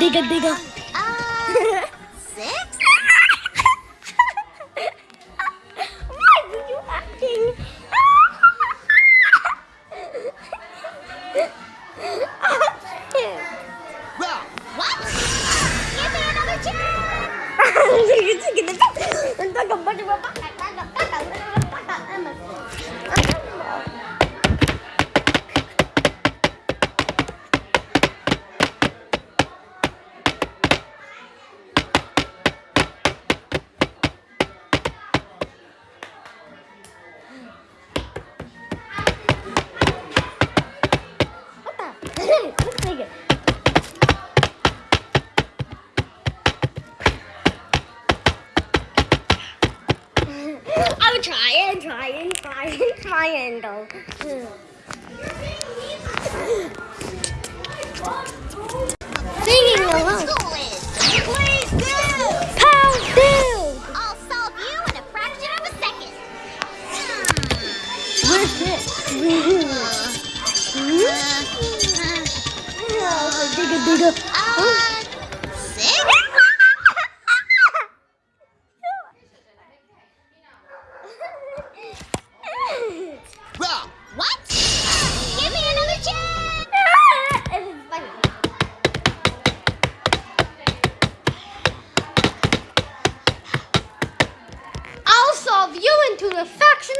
digga, digga. Uh, six? Why were you acting? Well, what? Give me another chance! Sige. I'm trying, trying, trying, trying though. Singing along. Please do! Pound do. I'll solve you in a fraction of a second. Where's this? Hold. Uh, six? What? Give me another chance! I'll solve you into the faction